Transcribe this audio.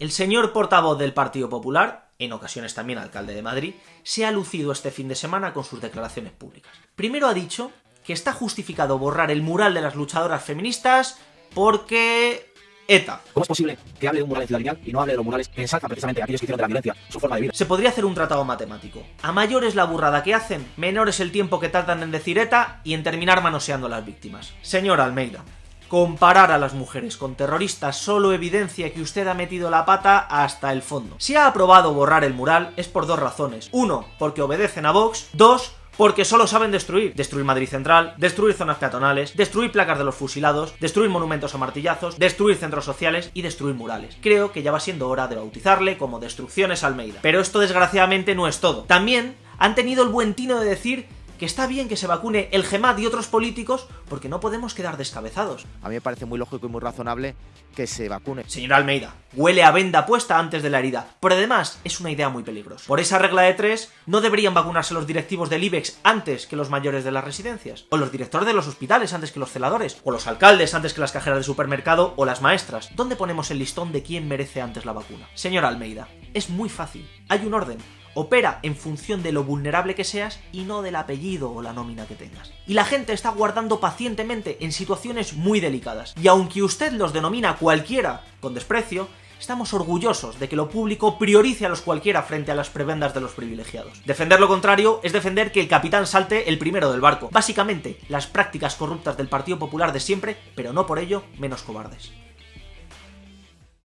El señor portavoz del Partido Popular, en ocasiones también alcalde de Madrid, se ha lucido este fin de semana con sus declaraciones públicas. Primero ha dicho que está justificado borrar el mural de las luchadoras feministas porque ETA. ¿Cómo es posible que hable de un mural en Ciudad Lineal y no hable de los murales que ensalzan precisamente a aquellos que hicieron de la violencia su forma de vida? Se podría hacer un tratado matemático. A mayor es la burrada que hacen, menor es el tiempo que tardan en decir ETA y en terminar manoseando a las víctimas. Señor Almeida, Comparar a las mujeres con terroristas solo evidencia que usted ha metido la pata hasta el fondo. Si ha aprobado borrar el mural es por dos razones. Uno, porque obedecen a Vox. Dos, porque solo saben destruir. Destruir Madrid Central, destruir zonas peatonales, destruir placas de los fusilados, destruir monumentos a martillazos, destruir centros sociales y destruir murales. Creo que ya va siendo hora de bautizarle como Destrucciones Almeida. Pero esto desgraciadamente no es todo. También han tenido el buen tino de decir que está bien que se vacune el GEMAD y otros políticos porque no podemos quedar descabezados. A mí me parece muy lógico y muy razonable que se vacune. Señor Almeida, huele a venda puesta antes de la herida, pero además es una idea muy peligrosa. Por esa regla de tres, no deberían vacunarse los directivos del IBEX antes que los mayores de las residencias, o los directores de los hospitales antes que los celadores, o los alcaldes antes que las cajeras de supermercado o las maestras. ¿Dónde ponemos el listón de quién merece antes la vacuna? Señor Almeida, es muy fácil. Hay un orden opera en función de lo vulnerable que seas y no del apellido o la nómina que tengas. Y la gente está guardando pacientemente en situaciones muy delicadas. Y aunque usted los denomina cualquiera con desprecio, estamos orgullosos de que lo público priorice a los cualquiera frente a las prebendas de los privilegiados. Defender lo contrario es defender que el capitán salte el primero del barco. Básicamente, las prácticas corruptas del Partido Popular de siempre, pero no por ello menos cobardes.